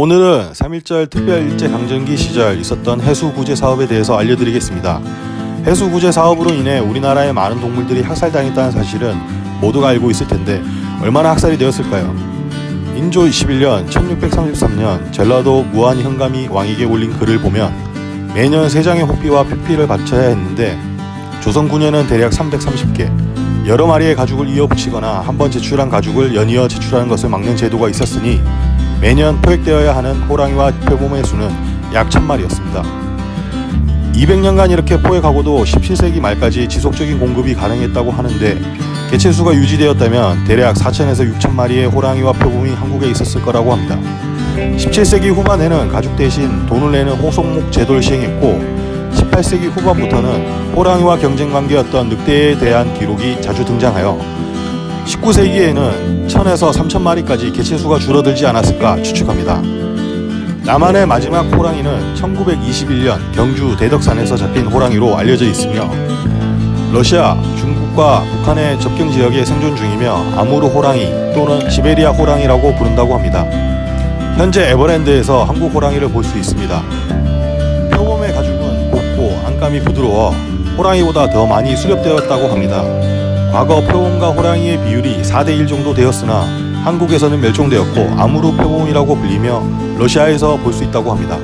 오늘은 3.1절 특별 일제강점기 시절 있었던 해수구제 사업에 대해서 알려드리겠습니다. 해수구제 사업으로 인해 우리나라의 많은 동물들이 학살당했다는 사실은 모두가 알고 있을 텐데 얼마나 학살이 되었을까요? 인조 21년 1633년 전라도 무안 현감이 왕에게 올린 글을 보면 매년 세 장의 호피와 표피를 바쳐야 했는데 조선 9년은 대략 330개 여러 마리의 가죽을 이어붙이거나 한 번 제출한 가죽을 연이어 제출하는 것을 막는 제도가 있었으니 매년 포획되어야 하는 호랑이와 표범의 수는 약 1000마리였습니다. 200년간 이렇게 포획하고도 17세기 말까지 지속적인 공급이 가능했다고 하는데 개체수가 유지되었다면 대략 4천에서 6천 마리의 호랑이와 표범이 한국에 있었을 거라고 합니다. 17세기 후반에는 가죽 대신 돈을 내는 호송목 제도를 시행했고 18세기 후반부터는 호랑이와 경쟁 관계였던 늑대에 대한 기록이 자주 등장하여 19세기에는 1000에서 3000 마리까지 개체수가 줄어들지 않았을까 추측합니다. 남한의 마지막 호랑이는 1921년 경주 대덕산에서 잡힌 호랑이로 알려져 있으며 러시아, 중국과 북한의 접경 지역에 생존 중이며 아무르 호랑이 또는 시베리아 호랑이라고 부른다고 합니다. 현재 에버랜드에서 한국 호랑이를 볼 수 있습니다. 표범의 가죽은 곱고 안감이 부드러워 호랑이보다 더 많이 수렵되었다고 합니다. 과거 표범과 호랑이의 비율이 4대1 정도 되었으나 한국에서는 멸종되었고 아무르 표범이라고 불리며 러시아에서 볼 수 있다고 합니다.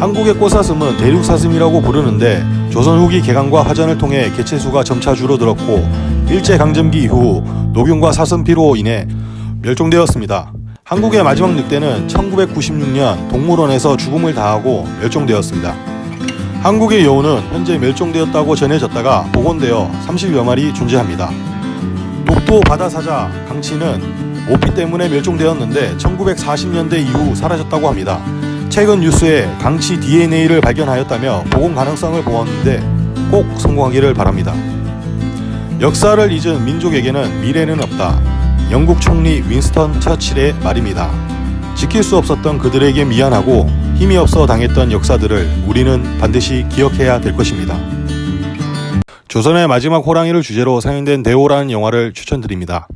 한국의 꽃사슴은 대륙사슴이라고 부르는데 조선 후기 개강과 화전을 통해 개체수가 점차 줄어들었고 일제강점기 이후 녹용과 사슴피로 인해 멸종되었습니다. 한국의 마지막 늑대는 1996년 동물원에서 죽음을 다하고 멸종되었습니다. 한국의 여우는 현재 멸종되었다고 전해졌다가 복원되어 30여 마리 존재합니다. 독도 바다사자 강치는 모피 때문에 멸종되었는데 1940년대 이후 사라졌다고 합니다. 최근 뉴스에 강치 DNA를 발견하였다며 복원 가능성을 보았는데 꼭 성공하기를 바랍니다. 역사를 잊은 민족에게는 미래는 없다. 영국 총리 윈스턴 처칠의 말입니다. 지킬 수 없었던 그들에게 미안하고 힘이 없어 당했던 역사들을 우리는 반드시 기억해야 될 것입니다. 조선의 마지막 호랑이를 주제로 상영된 대호라는 영화를 추천드립니다.